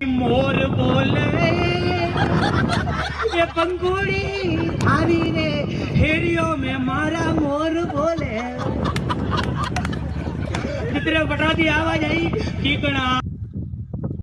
મોર બોલે. એ પંખોડી આવી રે હેરિયો મે મારા મોર બોલે. ચિત્ર બટાતી આવાજ આવી ઠીકણા.